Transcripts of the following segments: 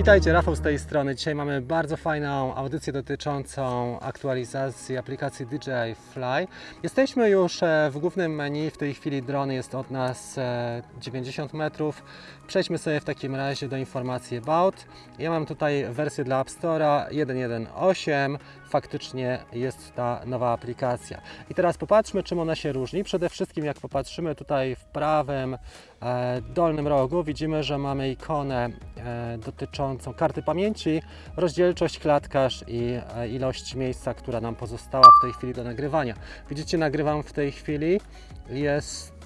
Witajcie, Rafał z tej strony. Dzisiaj mamy bardzo fajną audycję dotyczącą aktualizacji aplikacji DJI Fly. Jesteśmy już e, w głównym menu, w tej chwili dron jest od nas e, 90 metrów. Przejdźmy sobie w takim razie do informacji About. Ja mam tutaj wersję dla App Store'a 1.1.8. Faktycznie jest ta nowa aplikacja. I teraz popatrzmy, czym ona się różni. Przede wszystkim, jak popatrzymy tutaj w prawym e, dolnym rogu, widzimy, że mamy ikonę e, dotyczącą karty pamięci, rozdzielczość, klatkarz i e, ilość miejsca, która nam pozostała w tej chwili do nagrywania. Widzicie, nagrywam w tej chwili. Jest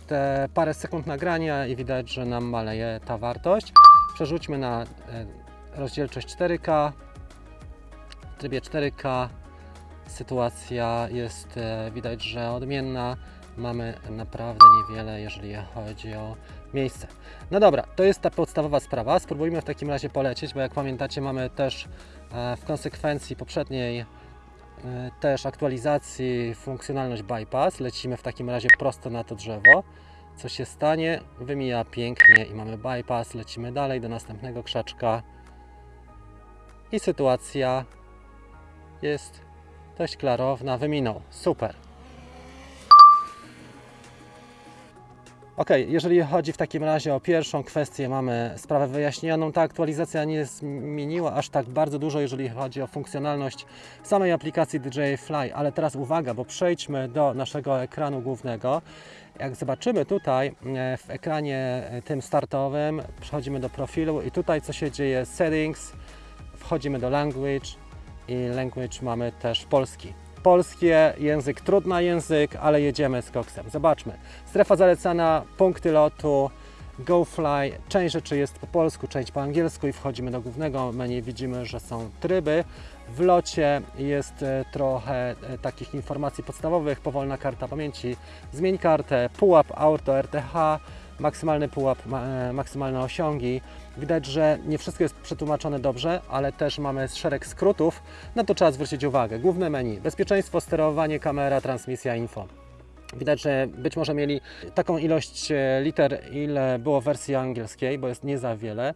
parę sekund nagrania i widać, że nam maleje ta wartość. Przerzućmy na rozdzielczość 4K. W trybie 4K sytuacja jest widać, że odmienna. Mamy naprawdę niewiele, jeżeli chodzi o miejsce. No dobra, to jest ta podstawowa sprawa. Spróbujmy w takim razie polecieć, bo jak pamiętacie, mamy też e, w konsekwencji poprzedniej e, też aktualizacji funkcjonalność bypass. Lecimy w takim razie prosto na to drzewo. Co się stanie? Wymija pięknie i mamy bypass. Lecimy dalej do następnego krzaczka. I sytuacja jest dość klarowna. Wyminął. Super. Ok, jeżeli chodzi w takim razie o pierwszą kwestię, mamy sprawę wyjaśnioną. Ta aktualizacja nie zmieniła aż tak bardzo dużo, jeżeli chodzi o funkcjonalność samej aplikacji DJI Fly, ale teraz uwaga, bo przejdźmy do naszego ekranu głównego. Jak zobaczymy tutaj e, w ekranie e, tym startowym, przechodzimy do profilu i tutaj co się dzieje, settings, wchodzimy do language i language mamy też polski polskie, język trudny język, ale jedziemy z koksem. Zobaczmy. Strefa zalecana, punkty lotu, GoFly. Część rzeczy jest po polsku, część po angielsku i wchodzimy do głównego menu. Widzimy, że są tryby. W locie jest e, trochę e, takich informacji podstawowych, powolna karta pamięci, zmień kartę, pułap auto RTH, maksymalny pułap, e, maksymalne osiągi. Widać, że nie wszystko jest przetłumaczone dobrze, ale też mamy szereg skrótów. Na to trzeba zwrócić uwagę. Główne menu, bezpieczeństwo, sterowanie, kamera, transmisja, info. Widać, że być może mieli taką ilość e, liter, ile było w wersji angielskiej, bo jest nie za wiele.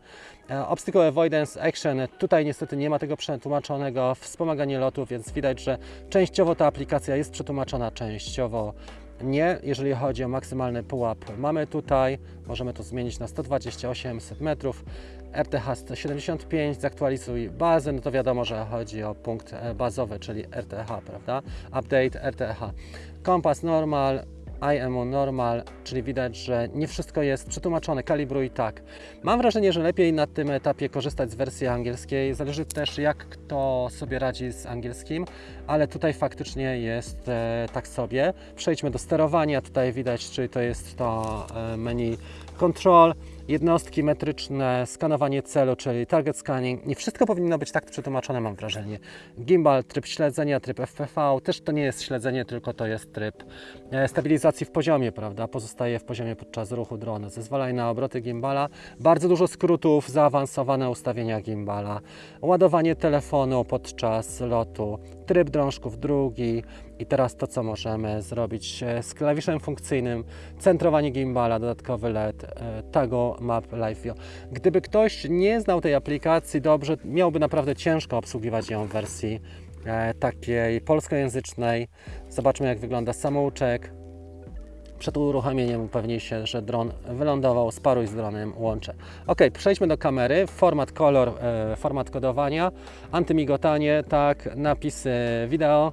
E, Obstacle Avoidance Action, tutaj niestety nie ma tego przetłumaczonego. Wspomaganie lotu, więc widać, że częściowo ta aplikacja jest przetłumaczona, częściowo nie, jeżeli chodzi o maksymalny pułap. Mamy tutaj, możemy to zmienić na 128 metrów, RTH 175, zaktualizuj bazę, no to wiadomo, że chodzi o punkt e, bazowy, czyli RTH, prawda? Update RTH. Kompas normal, IMO normal, czyli widać, że nie wszystko jest przetłumaczone, kalibruj tak. Mam wrażenie, że lepiej na tym etapie korzystać z wersji angielskiej. Zależy też jak kto sobie radzi z angielskim, ale tutaj faktycznie jest e, tak sobie. Przejdźmy do sterowania, tutaj widać, czyli to jest to e, menu control, jednostki metryczne, skanowanie celu, czyli target scanning. Nie wszystko powinno być tak przetłumaczone, mam wrażenie. Gimbal, tryb śledzenia, tryb FPV, też to nie jest śledzenie, tylko to jest tryb e, stabilizacji w poziomie, prawda? Pozostaje w poziomie podczas ruchu drona. Zezwalaj na obroty gimbala. Bardzo dużo skrótów, zaawansowane ustawienia gimbala, ładowanie telefonu podczas lotu, tryb drążków drugi i teraz to, co możemy zrobić e, z klawiszem funkcyjnym, centrowanie gimbala, dodatkowy LED, e, tago Map Live View. Gdyby ktoś nie znał tej aplikacji dobrze, miałby naprawdę ciężko obsługiwać ją w wersji e, takiej polskojęzycznej. Zobaczmy jak wygląda samouczek. Przed uruchomieniem upewnij się, że dron wylądował, sparuj z dronem, łączę. Ok, przejdźmy do kamery, format kolor, e, format kodowania, antymigotanie, tak, napisy wideo,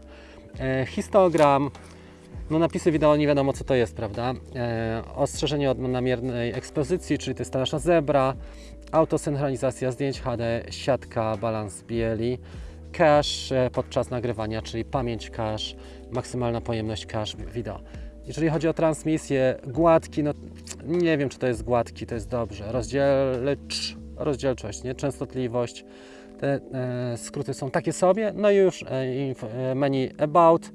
e, histogram, no napisy wideo nie wiadomo co to jest, prawda? E, ostrzeżenie od namiernej ekspozycji, czyli to jest ta nasza zebra, autosynchronizacja zdjęć HD, siatka, balans bieli, cache e, podczas nagrywania, czyli pamięć cache, maksymalna pojemność cache wideo. Jeżeli chodzi o transmisję, gładki, no nie wiem czy to jest gładki, to jest dobrze. Rozdzielcz, rozdzielczość, nie? częstotliwość, te e, skróty są takie sobie. No i już e, inf, e, menu About,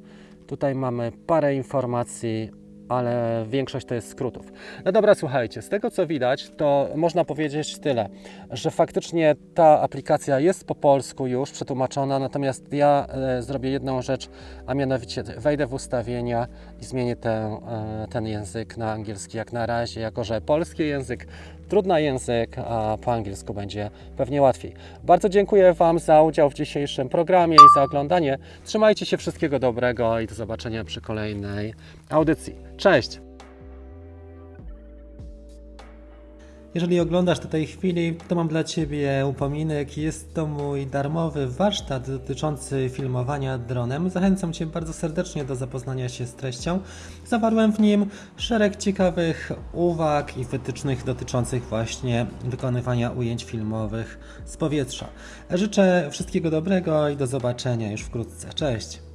Tutaj mamy parę informacji ale większość to jest skrótów. No dobra, słuchajcie, z tego co widać, to można powiedzieć tyle, że faktycznie ta aplikacja jest po polsku już przetłumaczona, natomiast ja e, zrobię jedną rzecz, a mianowicie wejdę w ustawienia i zmienię e, ten język na angielski jak na razie, jako że polski język trudny język, a po angielsku będzie pewnie łatwiej. Bardzo dziękuję Wam za udział w dzisiejszym programie i za oglądanie. Trzymajcie się, wszystkiego dobrego i do zobaczenia przy kolejnej audycji. Cześć! Jeżeli oglądasz do tej chwili, to mam dla Ciebie upominek. Jest to mój darmowy warsztat dotyczący filmowania dronem. Zachęcam Cię bardzo serdecznie do zapoznania się z treścią. Zawarłem w nim szereg ciekawych uwag i wytycznych dotyczących właśnie wykonywania ujęć filmowych z powietrza. Życzę wszystkiego dobrego i do zobaczenia już wkrótce. Cześć!